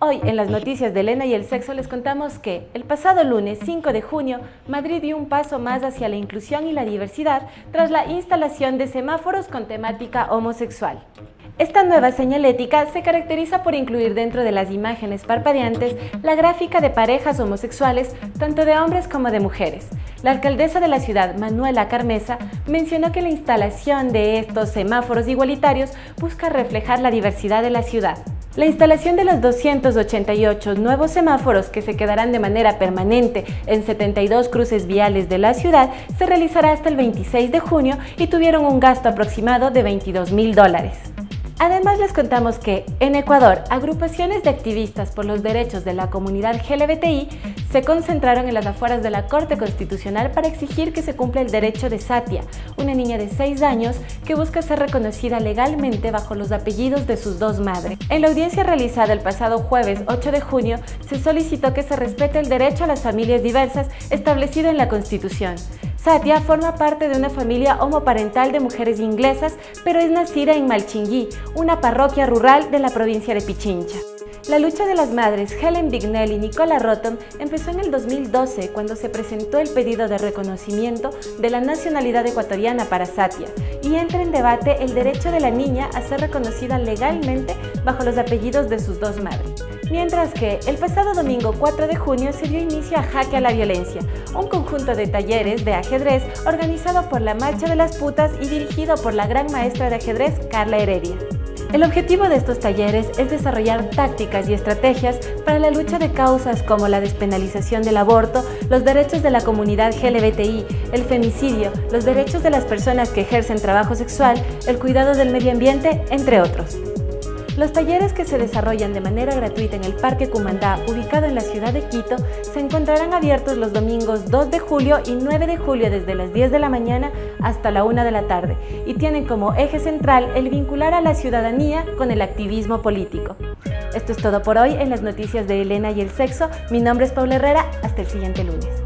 Hoy en las noticias de Elena y el sexo les contamos que el pasado lunes 5 de junio Madrid dio un paso más hacia la inclusión y la diversidad tras la instalación de semáforos con temática homosexual. Esta nueva señalética se caracteriza por incluir dentro de las imágenes parpadeantes la gráfica de parejas homosexuales, tanto de hombres como de mujeres. La alcaldesa de la ciudad, Manuela Carmesa, mencionó que la instalación de estos semáforos igualitarios busca reflejar la diversidad de la ciudad. La instalación de los 288 nuevos semáforos que se quedarán de manera permanente en 72 cruces viales de la ciudad se realizará hasta el 26 de junio y tuvieron un gasto aproximado de 22 mil dólares. Además les contamos que en Ecuador, agrupaciones de activistas por los derechos de la comunidad LGBTI se concentraron en las afueras de la Corte Constitucional para exigir que se cumpla el derecho de Satia, una niña de 6 años que busca ser reconocida legalmente bajo los apellidos de sus dos madres. En la audiencia realizada el pasado jueves 8 de junio, se solicitó que se respete el derecho a las familias diversas establecido en la Constitución. Satia forma parte de una familia homoparental de mujeres inglesas, pero es nacida en Malchinguí, una parroquia rural de la provincia de Pichincha. La lucha de las madres Helen Bignell y Nicola Rotom empezó en el 2012 cuando se presentó el pedido de reconocimiento de la nacionalidad ecuatoriana para Satia y entra en debate el derecho de la niña a ser reconocida legalmente bajo los apellidos de sus dos madres. Mientras que el pasado domingo 4 de junio se dio inicio a Jaque a la Violencia, un conjunto de talleres de ajedrez organizado por la Marcha de las Putas y dirigido por la gran maestra de ajedrez Carla Heredia. El objetivo de estos talleres es desarrollar tácticas y estrategias para la lucha de causas como la despenalización del aborto, los derechos de la comunidad LGBTI, el femicidio, los derechos de las personas que ejercen trabajo sexual, el cuidado del medio ambiente, entre otros. Los talleres que se desarrollan de manera gratuita en el Parque Cumandá, ubicado en la ciudad de Quito, se encontrarán abiertos los domingos 2 de julio y 9 de julio desde las 10 de la mañana hasta la 1 de la tarde y tienen como eje central el vincular a la ciudadanía con el activismo político. Esto es todo por hoy en las noticias de Elena y el sexo. Mi nombre es Paula Herrera. Hasta el siguiente lunes.